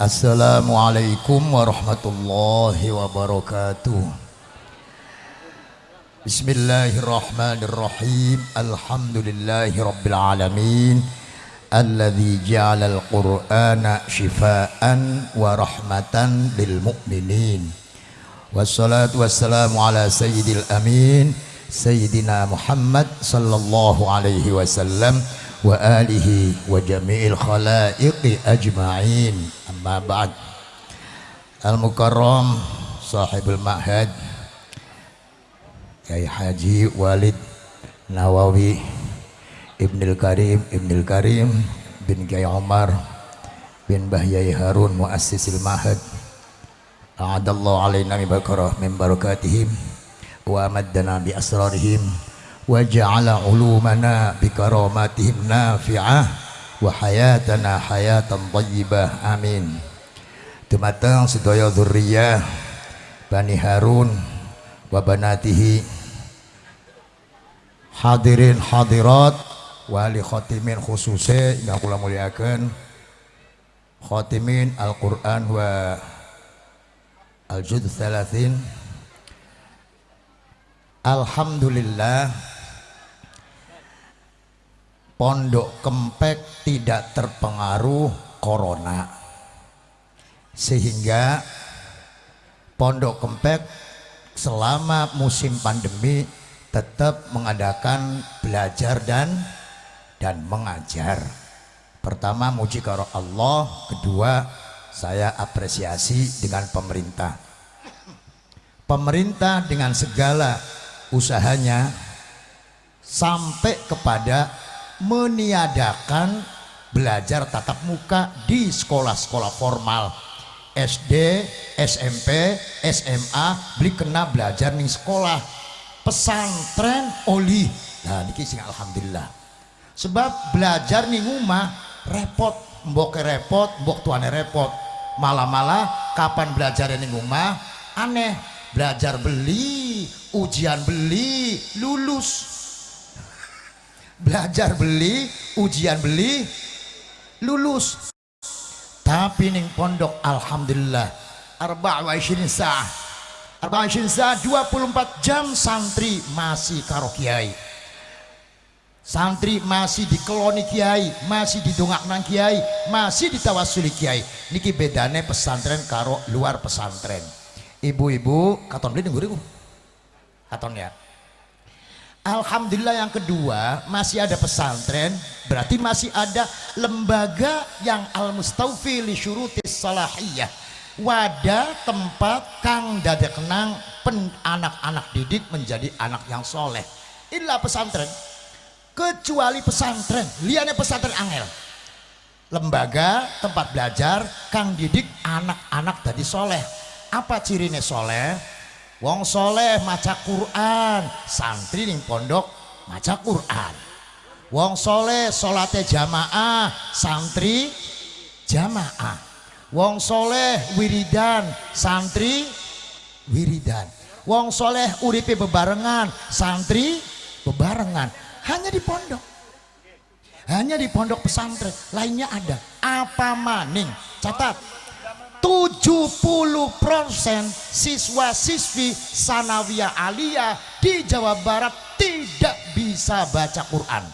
Assalamualaikum warahmatullahi wabarakatuh Bismillahirrahmanirrahim Alhamdulillahi rabbil alamin Alladhi ja'ala al-Qur'ana shifaan wa rahmatan lil mu'minin Wassalatu wassalamu ala sayyidil amin Sayyidina Muhammad sallallahu alaihi wasallam wa alihi wa jami'il khalaiqi ajma'in. Amma ba'd. Al-mukarram sahibul ma'had Kiai Haji Walid Nawawi Ibnul Karim Ibnul Karim bin Kiai Umar bin Bahyai Harun muassisil ma'had. A'adallahu alaina min barakatihim wa maddana bi asrarihim wa ja'ala ulumana bi karamatihim nafi'ah wa hayatana hayatan thayyibah amin dumateng sedaya dzurriyyah Bani Harun wa banatihi hadirin hadirat wali khatimin khususe yang kula muliakan khatimin Al-Qur'an wa Al-Jud 30 Alhamdulillah Pondok Kempek tidak terpengaruh corona. Sehingga Pondok Kempek selama musim pandemi tetap mengadakan belajar dan dan mengajar. Pertama muji karo Allah. Kedua saya apresiasi dengan pemerintah. Pemerintah dengan segala usahanya sampai kepada meniadakan belajar tatap muka di sekolah-sekolah formal. SD, SMP, SMA beli kena belajar nih sekolah. Pesantren oli. Nah ini sing alhamdulillah. Sebab belajar nih rumah repot mbok repot mbok tuane repot. Malah-malah kapan belajar nih rumah aneh belajar beli ujian beli lulus belajar beli ujian beli lulus. Tapi ning pondok alhamdulillah arba' wa sah arba' sah 24 jam santri masih karo kiai. Santri masih dikeloni kiai masih didongak nang kiai masih ditawasuli kiai. Niki bedane pesantren karo luar pesantren. Ibu-ibu katon beli nunggu katon ya Alhamdulillah yang kedua masih ada pesantren berarti masih ada lembaga yang al-mustawfi li syurutis salahiyah. Wadah tempat kang dada kenang anak-anak didik menjadi anak yang soleh. Inilah pesantren. Kecuali pesantren liane pesantren angel. Lembaga tempat belajar kang didik anak-anak jadi soleh. Apa cirinya soleh wong soleh maca Quran santri ning pondok maca Quran. Wong soleh salate jamaah santri jamaah. Wong soleh wiridan santri wiridan. Wong soleh uripe bebarengan santri bebarengan. Hanya di pondok. Hanya di pondok pesantren. Lainnya ada. Apa maning? Catat 70% siswa-siswi sanawiyah aliyah di Jawa Barat tidak bisa baca Quran.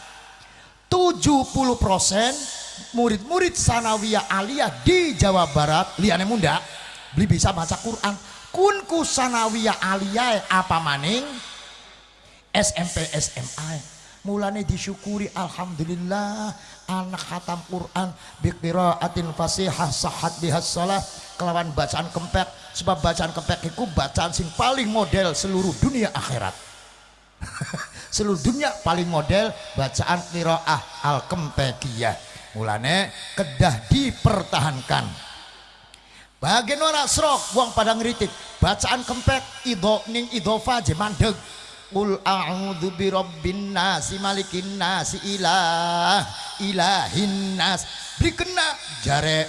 70% murid-murid sanawiyah aliyah di Jawa Barat liane munda beli bisa baca Quran. Kunku sanawiyah aliyah apa maning? SMP SMA mulane disyukuri Alhamdulillah anak khatam Quran atin fasihah sahat bihas salah kelawan bacaan kempek sebab bacaan kempek itu bacaan sing paling model seluruh dunia akhirat. Seluruh dunia paling model bacaan qiraah al kempekiyah mulane kedah dipertahankan. Bagian orang serok buang pada ngeritik bacaan kempek ido ning idofa jemandeg Qul a'udzu birabbin nasi malikin nasi ilah ilahin nas. Beri kena jare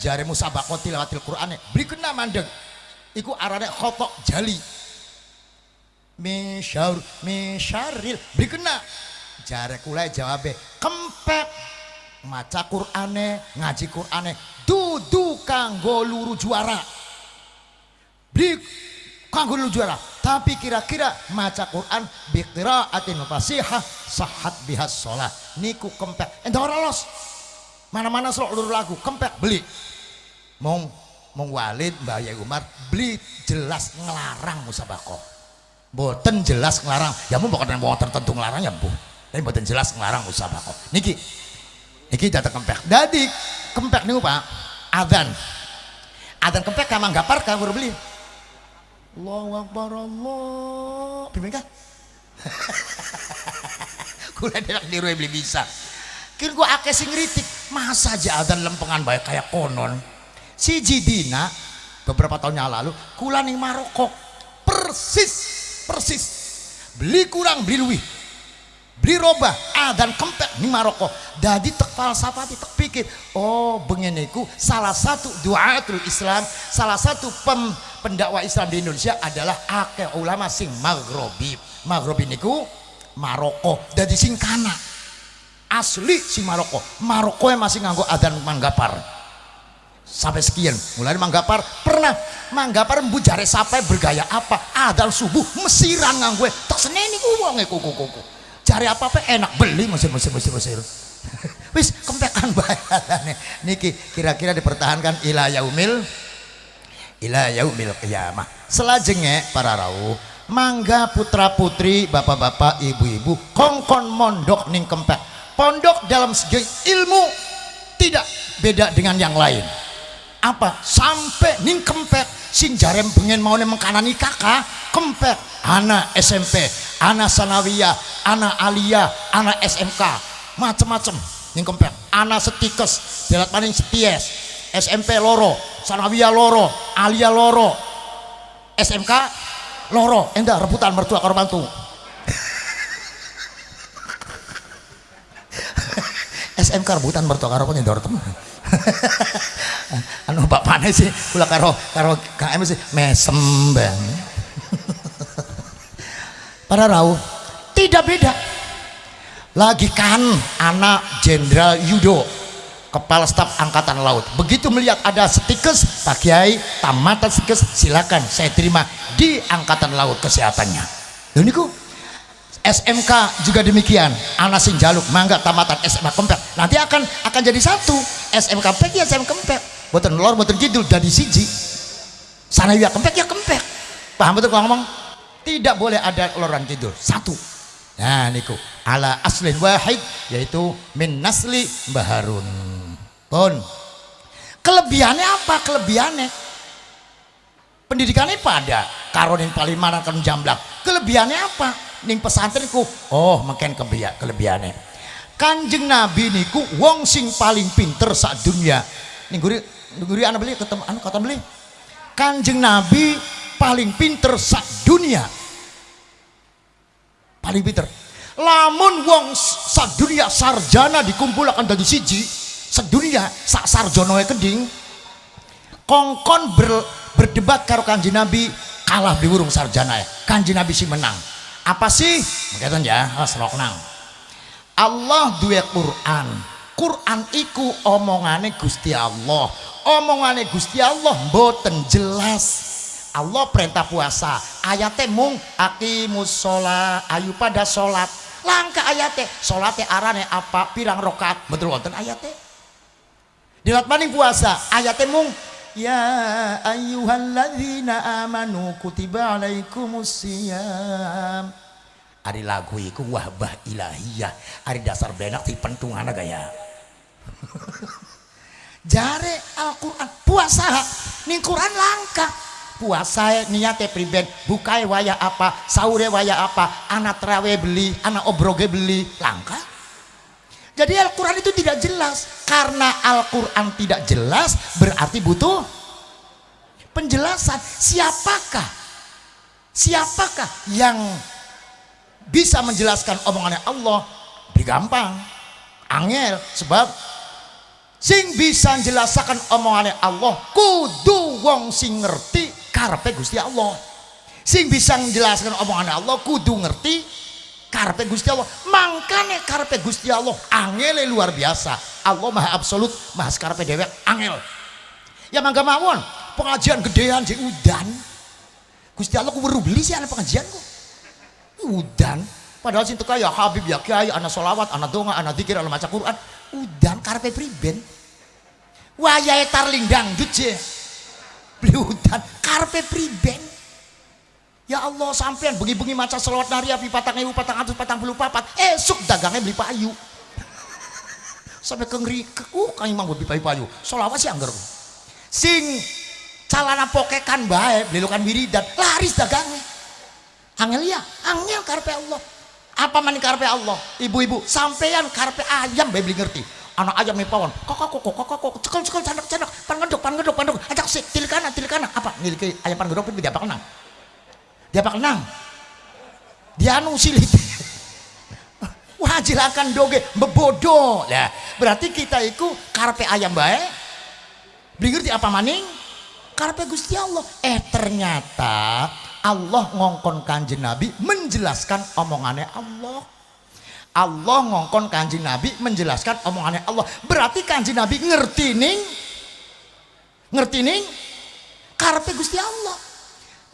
jare musabaqah tilawatil Qur'an. Beri kena mandeg. Iku arane khotok jali. Misyaur misyaril. Beri kena jare kula jawabe kempek maca Qur'ane ngaji Qur'ane dudu kanggo luru juara beli kanggo luru juara tapi kira-kira maca Quran biqiraatin fasihah sahat bihas sholat. Niku kempek. Endah lolos mana-mana seluruh lagu kempek beli. Mong mong Walid Mbak Yai Umar beli jelas ngelarang musabakoh boten jelas ngelarang. Ya mau bukan mau tertentu ngelarang ya bu tapi boten jelas ngelarang musabakoh niki niki jatuh kempek. Jadi kempek nih pak adan adan kempek kamang gapar baru beli Allahu Akbar Allah. Pimpin kan kula delak niru beli bisa. Kira gua akeh sing ngritik masa aja adan lempengan baik kayak konon? Si Jidina beberapa tahun yang lalu kula ning Maroko. Persis persis. Beli kurang beli luwih beli roba adan kempek ning Maroko. Jadi tek falsafati tek pikir. Oh bengeniku salah satu duatul Islam salah satu pem, pendakwa Islam di Indonesia adalah akeh ulama sing maghrobi. Maghrobi niku Maroko. Jadi sing kana asli si Maroko. Maroko yang masih nganggo adan manggapar. Sampai sekian. Mulai manggapar. Pernah manggapar bujare sampai bergaya apa? Adal subuh mesiran nganggo. Tak seneni ku wonge kuku kuku cari apa apa enak beli mesir mesir mesir mesir wis kempekan bayarane niki kira-kira dipertahankan ila yaumil ila yaumil qiyamah. Selajengnya para rawuh mangga putra putri bapak-bapak ibu-ibu kongkon mondok ning kempek. Pondok dalam segi ilmu tidak beda dengan yang lain apa? Sampai ning kempek. Sing jarem pengen mau mengkanani kakak kempek. Anak SMP anak sanawiyah anak aliyah anak SMK macem-macem ning kempek. Anak setikes jalat paling seties SMP loro sanawiyah loro aliyah loro. SMK loro. Endah rebutan mertua karo mantu. SMK rebutan mertua karo penyedor teman anu bapaknya sih. Kula karo karo KM sih. Mesem bang. Para rauh tidak beda. Lagi kan anak jenderal Yudo kepala staf angkatan laut. Begitu melihat ada stikes Pak Kiai tamatan stikes silakan saya terima di angkatan laut kesehatannya. Dan itu SMK juga demikian. Anak sing jaluk mangga tamatan SMA kempek nanti akan akan jadi satu. SMK ya SMK kempek buatan lor buatan kidul dari siji. Sana ya kempek ya kempek. Paham betul kalau ngomong? Tidak boleh ada loran kidul satu. Nah niku. Ala aslin wahid yaitu min nasli baharun. Pun. Kelebihannya apa? Kelebihannya. Pendidikannya pada. Paling mana kan jamblak. Kelebihannya apa? Ning pesantrenku. Oh makin kebia kelebihannya. Kanjeng nabi niku wong sing paling pinter saat dunia. Ning guri anak beli ketemu anu kata beli. Kanjeng nabi paling pinter saat dunia. Paling pinter. Lamun wong saat dunia sarjana dikumpulkan dari siji sedunia sak sarjono keding kongkon ber, berdebat karo kanjeng nabi kalah di burung sarjana ya kanjeng nabi sih menang. Apa sih? Begitu ya selok nang Allah duwe Quran Quran iku omongane Gusti Allah. Omongane Gusti Allah mboten jelas. Allah perintah puasa. Ayatnya mung akimus sholat ayu pada sholat. Langka ayatnya sholatnya arane apa pirang rokat betul wonten ayatnya dilat maning puasa ayatnya mung Ya ayyuhalladzina amanu kutiba alaikumusiyam Ari lagu iku wahbah ilahiyah. Ari dasar benak di pentungan gaya Jare Al-Quran puasa Ning Quran langka Puasa niatnya priben Bukai waya apa Saure waya apa Anak trawe beli Anak obroge beli Langka jadi Al-Quran itu tidak jelas. Karena Al-Quran tidak jelas berarti butuh penjelasan. Siapakah? Siapakah yang bisa menjelaskan omongannya Allah? Lebih gampang. Angel. Sebab sing bisa menjelaskan omongannya Allah kudu wong sing ngerti karpe Gusti Allah. Sing bisa menjelaskan omongannya Allah kudu ngerti karpe Gusti Allah. Mangkane karpe Gusti Allah angele luar biasa. Allah maha absolut maha karpe dewek angel. Ya mangga mawon pengajian gedean si udan. Gusti Allah ku beli sih anak pengajian kok. Udan padahal sing kaya Habib ya Kiai anak solawat anak donga anak dikir anak maca Quran. Udan karpe priben? Wayahe tarlindang duje beli udan karpe priben? Ya Allah sampean bengi-bengi maca selawat nari api patang ewu patang atus patang puluh papat. Esuk dagangnya beli payu. Sampai kengri uh kang imam beli payu selawat sih anggar sing calana pokekan bae belilukan wiridan laris dagangnya angel ya angel karpe Allah apa mani karpe Allah? Ibu-ibu sampean karpe ayam beli ngerti. Anak ayam nih pawon. Kok kok kok kok kok cekel cekel canak canak pan ngedok pan ngedok pan ngedok ajak sih tilikana tilikana apa? Niliki ayam pan ngedok tidak apa kenang? Dia pak kenang? Dia anu silit wajilakan doge bebodo ya berarti kita itu karpe ayam baik beli ngerti apa maning? Karpe Gusti Allah. Eh ternyata Allah ngongkon kanjeng Nabi menjelaskan omongannya Allah. Allah ngongkon kanjeng Nabi menjelaskan omongannya Allah. Berarti kanjeng Nabi ngerti ning? Ngerti ning? Karpe Gusti Allah.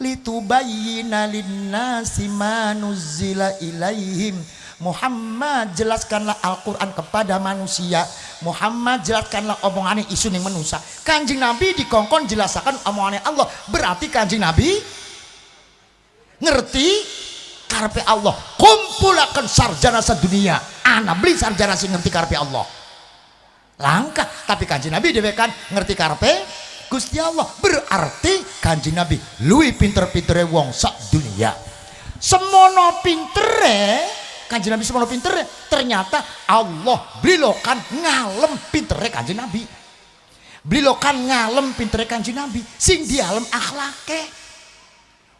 Litubayyina linnasi ma nuzzila ilaihim. Muhammad jelaskanlah Al-Quran kepada manusia. Muhammad jelaskanlah omongannya isu yang menusa kanjeng Nabi dikongkon jelaskan omongannya Allah. Berarti kanjeng Nabi ngerti? Karpe Allah. Kumpulakan sarjana sedunia. Anak beli sarjana sih ngerti karpe Allah. Langkah tapi kanjeng Nabi dewekan ngerti karpe Gusti Allah. Berarti kanji Nabi lui pinter-pintere wong sak dunia. Semono pintere kanji Nabi semono pintere ternyata Allah blilokan ngalem pintere kanji Nabi. Blilokan ngalem pintere kanji Nabi. Sing di alam akhlake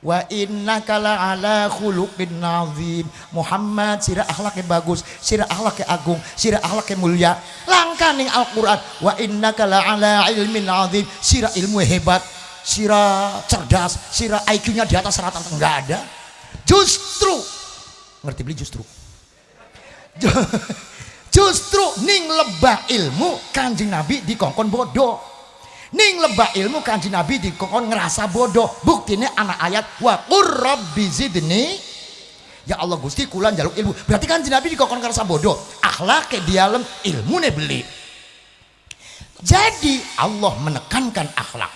wa inna kala ala khuluqin nazim. Muhammad sirah akhlaknya bagus sirah akhlaknya agung sirah akhlaknya mulia. Langkah nih Al-Quran. Wa inna kala ala ilmin nazim. Sirah ilmu hebat sirah cerdas sirah IQ-nya di atas rata enggak ada. Justru ngerti beli justru? Justru ning lebah ilmu kanjeng Nabi di kongkon bodoh ning lebah ilmu kanji nabi dikon ngerasa bodoh. Buktinya anak ayat wa rabbi zidni. Ya Allah gusti kulan jaluk ilmu. Berarti kanji nabi dikon ngerasa bodoh. Akhlak ke dialem ilmu ne beli. Jadi Allah menekankan akhlak.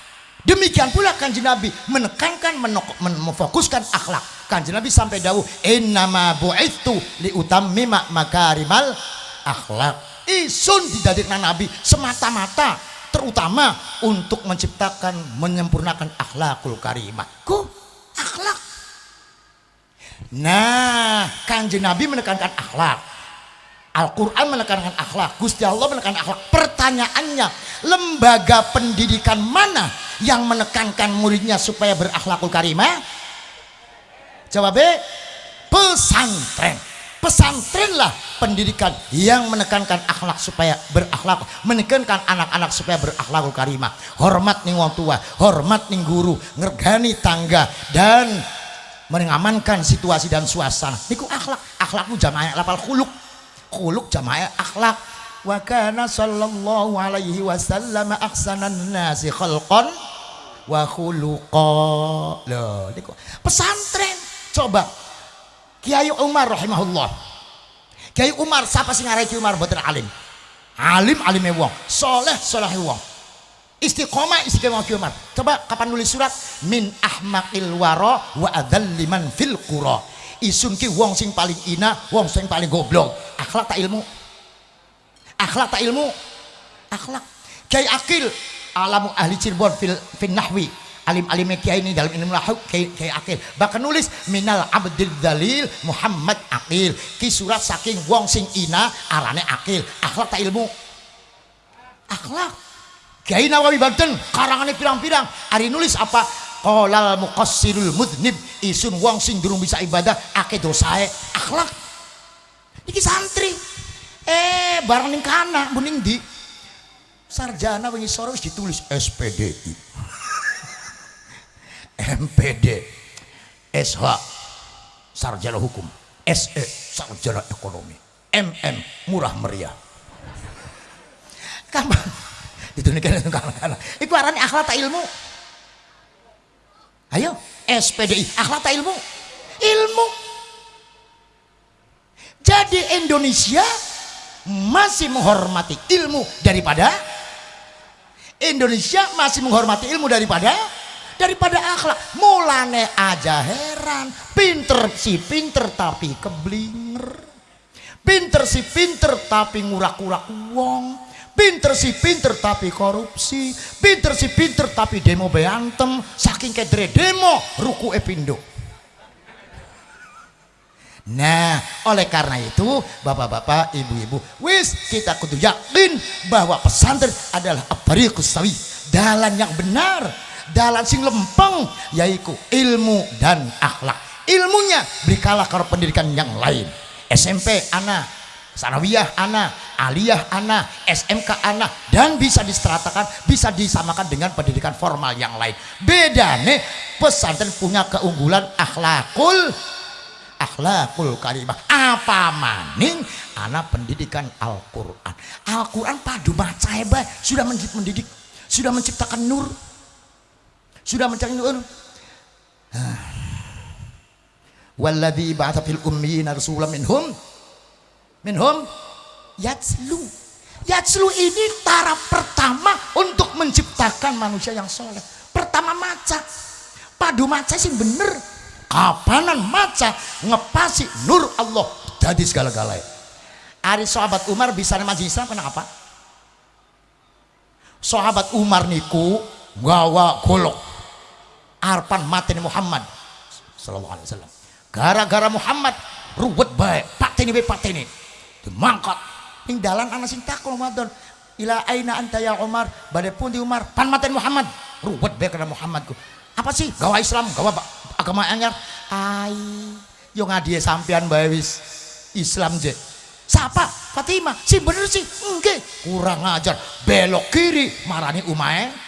Demikian pula kanji nabi menekankan memfokuskan akhlak. Kanji nabi sampai dahulu innama bu'ithu li utammima makarimal akhlak. Isun didadikna nabi semata-mata terutama untuk menciptakan menyempurnakan akhlakul karimah. Ku akhlak. Nah kanjeng Nabi menekankan akhlak. Al-Quran menekankan akhlak. Gusti Allah menekankan akhlak. Pertanyaannya lembaga pendidikan mana yang menekankan muridnya supaya berakhlakul karimah? Jawab B pesantren pesantrenlah pendidikan yang menekankan akhlak supaya berakhlak menekankan anak-anak supaya berakhlakul karimah. Hormat nih wong tua hormat nih guru ngergani tangga dan mengamankan situasi dan suasana. Niku akhlak akhlakmu jamaah lapal khuluk. Khuluk jamaah akhlak. Wa kana sallallahu alaihi wasallam aksanan nasi khalqan wa khuluqa. Loh niku pesantren. Coba Kiai Umar rahimahullah. Kiai Umar siapa sih ngarai Kiai Umar? Boten alim. Alim alim wong. Soleh soleh wong. Istiqomah istiqomah Kiai Umar. Coba kapan nulis surat? Min ahmaqil waro wa liman fil qura. Isun ki wong sing paling ina wong sing paling goblok. Akhlak tak ilmu. Akhlak tak ilmu. Akhlak. Kiai Akil alamu ahli Cirebon fil, fil nahwi alim-alim kiai ini dalam ilmu lahu kiai, kiai akil. Bahkan nulis minal abdil dalil Muhammad akil. Ki surat saking wong sing ina arane akil. Akhlak tak ilmu. Akhlak. Kiai nawawi banten karangannya pirang-pirang. Hari nulis apa? Kolal muqassirul mudnib. Isun wong sing durung bisa ibadah akeh dosae akhlak. Iki santri. Eh barang ning kana bening di sarjana wingi sore ditulis SPDI MPD SH sarjana hukum SE sarjana ekonomi MM murah meriah. Ditunjukkan itu kalah itu arane akhlak tak ilmu. Ayo SPDI akhlak tak ilmu. Ilmu. Jadi Indonesia masih menghormati ilmu daripada Indonesia masih menghormati ilmu daripada daripada akhlak. Mulane aja heran. Pinter si pinter tapi keblinger. Pinter si pinter tapi ngurak-ngurak uang pinter si pinter tapi korupsi. Pinter si pinter tapi demo beantem. Saking kedre demo ruku epindo Nah, oleh karena itu, bapak-bapak, ibu-ibu, wis kita kudu yakin bahwa pesantren adalah abarikus sawi, dalan yang benar, dalan sing lempeng, yaitu ilmu dan akhlak. Ilmunya berikalah kalau pendidikan yang lain. SMP anak, sanawiyah anak, aliyah anak, SMK anak, dan bisa diseratakan, bisa disamakan dengan pendidikan formal yang lain. Beda nih, pesantren punya keunggulan akhlakul akhlakul karimah apa maning anak pendidikan Al-Quran Al-Quran padu baca sudah mendidik sudah menciptakan nur sudah menciptakan nur walladhi ba'atha fil ummiyina rasulam minhum. Minhum? Yatslu yatslu ini taraf pertama untuk menciptakan manusia yang soleh. Pertama maca. Padu maca sih bener. Kapanan maca? Ngepasi nur Allah. Jadi segala-galanya. Ari sahabat Umar bisa maju Islam kenapa? Sahabat Umar niku gawa golok arpan mateni Muhammad. Sallallahu alaihi wasallam. Gara-gara Muhammad ruwet baik, pateni bae pateni. Dimangkat ning dalan ana sing takon Ramadan. Ila aina anta ya Umar? Badai pun di Umar. Pan mateni Muhammad. Ruwet bae karena Muhammadku. Apa sih? Gawa Islam, gawa agama anyar. Ai yo ngadie sampean bae wis. Islam je. Siapa? Fatimah. Sih bener sih? Enggak kurang ajar. Belok kiri. Marani umae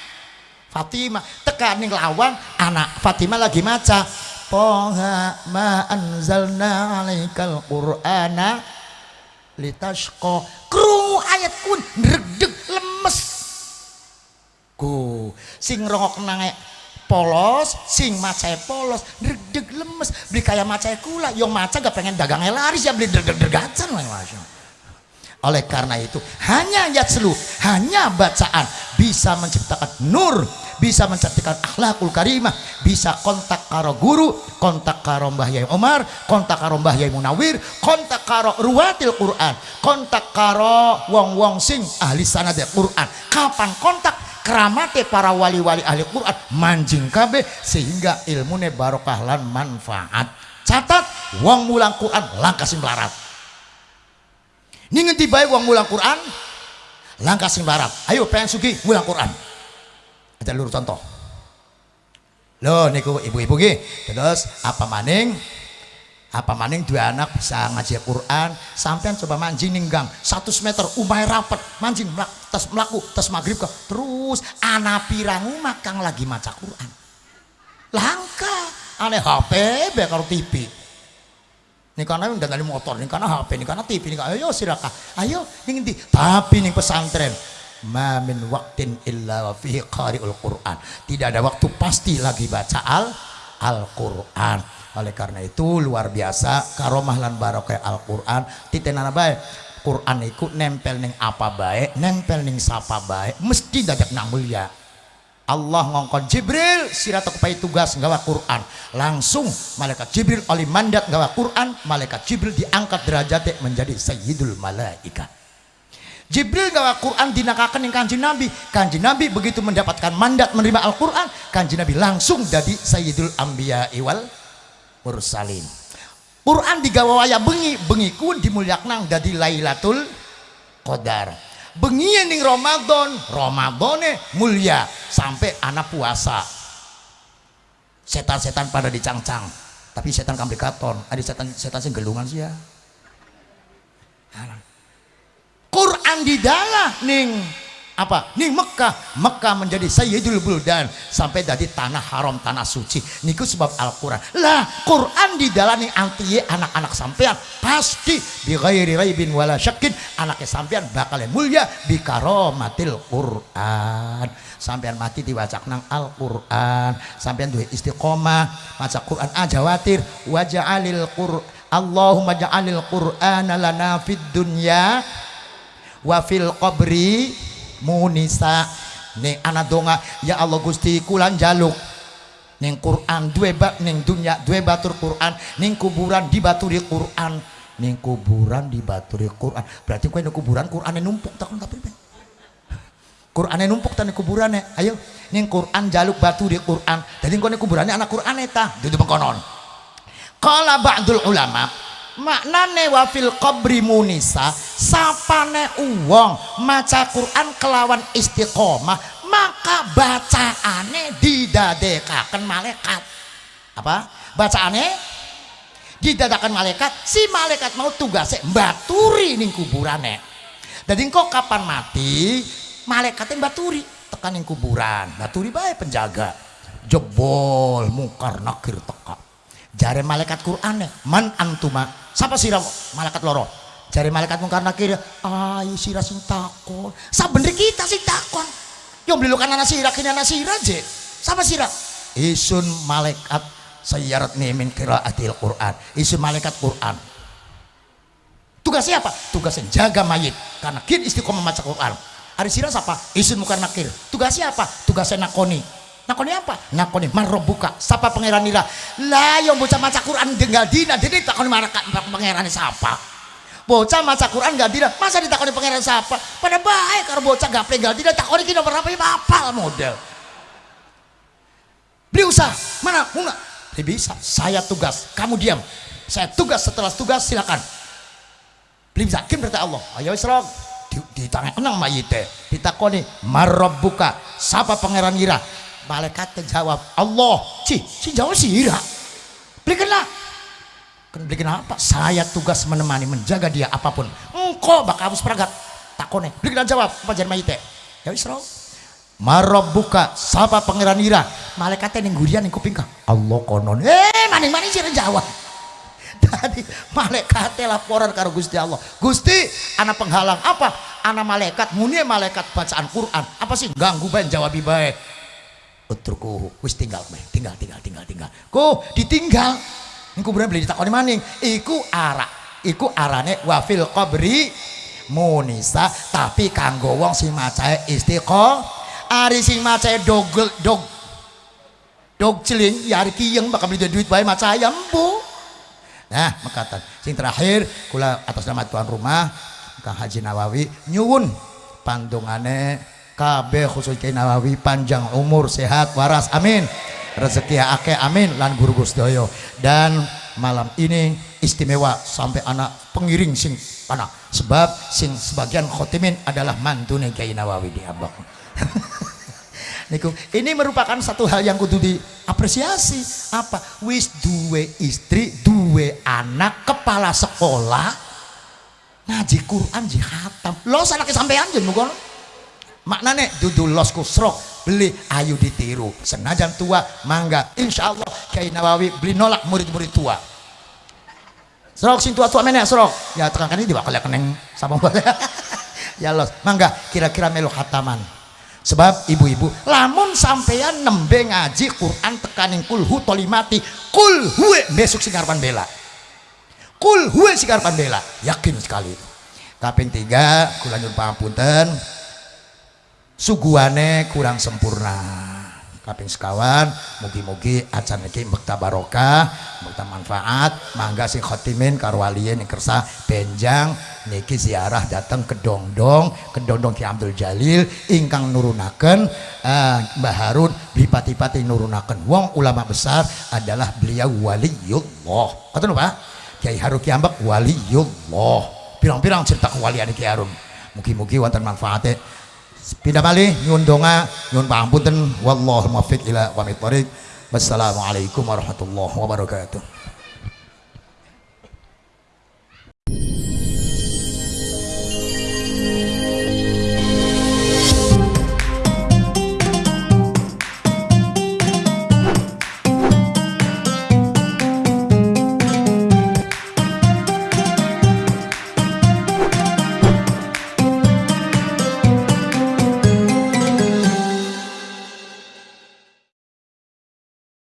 Fatimah. Tekan ning lawan anak Fatimah lagi maca Poha ma anzalna alaikal qur'ana litashqa. Krungu ayat kun ndredeg lemes. Ku sing rongok nange polos sing macai polos deg lemes. Beli kayak macai kula yang maca gak pengen dagangnya laris ya beli deg-degacan oleh karena itu hanya yatslu hanya bacaan bisa menciptakan nur bisa menciptakan akhlakul karimah bisa kontak karo guru kontak karo Mbah Yai Omar kontak karo Mbah Yai Munawir kontak karo ruwatil Quran kontak karo wong-wong sing ahli sanad Quran. Kapan kontak? Keramate para wali-wali ahli Quran manjing kabeh sehingga ilmune barokah lan manfaat. Catat wong mulang Quran langkah sing melarat ini ngerti baik wong mulang Quran? Langkah sing melarat ayo pengen sugi mulang Quran. Ada lur contoh. Loh niku ibu-ibu terus apa maning? Apa maning dua anak bisa ngaji Quran? Sampean coba mancing ninggang satu meter umai rapet. Mancing melak, tes melaku tes maghrib ke terus anak pirangu makang lagi maca Quran. Langka aneh HP be kalau TV ini karena udah motor ini karena HP ini karena TV ini ayo silakan. Ayo ini tapi nih pesantren. Ma min waktin illa fihi qari'ul Quran. Tidak ada waktu pasti lagi baca al Al-Quran. Oleh karena itu luar biasa karomah lan barokah Al-Quran. Titenana baik Quran itu nempel neng apa baik nempel neng sapa baik mesti dadak nang mulia Allah ngongkon Jibril sirata kepai tugas nggawa Quran. Langsung malaikat Jibril oleh mandat nggawa Quran malaikat Jibril diangkat derajatnya menjadi sayyidul malaikat Jibril gawa Quran dinakakan yang kanji Nabi. Kanji Nabi begitu mendapatkan mandat menerima Al-Quran kanji Nabi langsung jadi Sayyidul Ambiya Iwal Mursalin. Quran digawa waya bengi bengi kun dimuliaknang jadi Lailatul Qadar bengi ning Ramadan. Ramadane mulia sampai anak puasa. Setan-setan pada dicangcang tapi setan kamplikaton. Ada setan setan sing gelungan sih ya. Quran di dalam ning apa? Ning Mekah. Mekah menjadi Sayyidul Buldan. Sampai jadi tanah haram tanah suci. Niku sebab Al-Quran. Lah Quran di dalam anti anak-anak sampean. Pasti. Bi ghairi raibin wala syakin anaknya sampean bakal mulia. Bi karomatil Quran. Sampean mati diwacak nang Al-Quran. Sampean duwe istiqomah. Maca Quran aja watir. Waja'alil Quran Allahumma ja'alil Quran lana fid dunya wa fil qabri munisa ning anak donga ya Allah Gusti kulan jaluk. Ning Quran dua bab ning dunia dua batur Quran. Ning kuburan di baturi Quran. Ning kuburan di baturi Quran. Berarti kau ning kuburan Quran numpuk takon tapi Quran numpuk tan kuburan ayo ning Quran jaluk batu di Quran. Jadi kau ning kuburannya anak Quran eta itu pengkonon kalau ba'dul ulama maknane wafil qabri munisa sapane uwong maca Quran kelawan istiqomah maka bacaane didadekaken malaikat. Apa? Bacaane? Didadakan malaikat si malaikat mau tugasnya baturi ning kuburane. Jadi kok kapan mati malaikatnya baturi tekan ning kuburan. Baturi baik penjaga. Jebol mungkar nakir teka jare malaikat Quran man antuma. Siapa sirah malaikat loro? Cari malaikat mungkar nakir ayo sirah sing takon. Sabener kita sing takon? Yo beli lukan anak sirah kini anak sirah je. Siapa sirah isun malaikat sayyarat nimin adil Quran. Isun malaikat Quran. Tugasnya apa? tugasnya jaga mayit. Karena kin istiqomah membaca Quran. Hari sirah siapa? isun mungkar nakir tugasnya apa? tugasnya nakoni nakoni apa? Nakoni buka. Siapa pangeran nira lah yang bocah maca Quran tinggal dina jadi takoni marakat pangeran siapa? Bocah maca Quran gak dina masa ditakoni pangeran siapa? Pada baik kalau bocah gak tinggal dina takoni kita berapa ya apal model. Beli usaha mana? Muna. Dia bisa saya tugas kamu diam. Saya tugas setelah tugas silakan. Beli bisa kim berarti Allah. Ayo isrok di, di tangan kenang mayite ditakoni buka. Siapa pangeran nira malaikat jawab Allah si si jawab sih belikanlah. Kan belikan apa? Saya tugas menemani menjaga dia apa pun. Engkau bakal harus peragat takone belikan jawab apa jadi mayite ya wis Marob buka siapa pangeran ira? Malaikatnya ning gurian ning kuping Allah konon. Eh maning maning sih jawab. Tadi malaikatnya laporan karo Gusti Allah. Gusti anak penghalang apa? Anak malaikat muni malaikat bacaan Quran. Apa sih? Ganggu bae jawab baik utruku wis tinggal meh tinggal tinggal tinggal tinggal. Ku ditinggal? Engko bener beli ditakoni maning. Iku ara iku arane wafil qabri munisa. Tapi kanggo wong sing macae istiqo ari sing macae dogel dog dog celing ya ari kiyeng bakal beli duit bae maca ayam bu nah makatan sing terakhir kula atas nama tuan rumah Kang Haji Nawawi nyuwun pandungane KB khusus Kiai Nawawi panjang umur sehat waras amin. Rezeki ake amin lan guru Gusdoyo dan malam ini istimewa sampai anak pengiring sing anak. Sebab sing sebagian khotimin adalah mantune Kiai Nawawi di Abak Niku, ini merupakan satu hal yang kudu diapresiasi. Apa? Wis duwe istri duwe anak kepala sekolah ngaji Quran jihatam lo salah kesampaian jen mukono maknanya dudu los kusrok beli ayu ditiru. Senajan tua mangga. Insya Allah Kiai Nawawi beli nolak murid-murid tua. Serok sing tua-tua serok ya tekan ini diwakal keneng sama boleh ya los. Mangga kira-kira melu hataman. Sebab ibu-ibu lamun sampean nembe ngaji Quran tekaning kulhu tolimati kulhuwe besok singarpan bela. Kulhuwe singarpan bela. Yakin sekali. Itu kaping tiga kulanjut pangapunten suguhane kurang sempurna. Kaping sekawan mugi-mugi acan iki mbekta barokah mbekta manfaat. Mangga sing khotimin karo waliyin kersa benjang. Niki ziarah datang ke dongdong. Ke dongdong Ki Abdul Jalil. Ingkang nurunaken uh, Mbah Harun bipati-pati nurunaken. Wong ulama besar adalah beliau waliyullah. Ngoten Pak? Kiai Harun Kiambak waliyullah. Pirang-pirang cerita kewalian Kiai Harun. Mugi-mugi wonten manfaatnya pindah malih nyun donga nyun pangapunten wallahu muwaffiq ila thoriq wassalamualaikum warahmatullahi wabarakatuh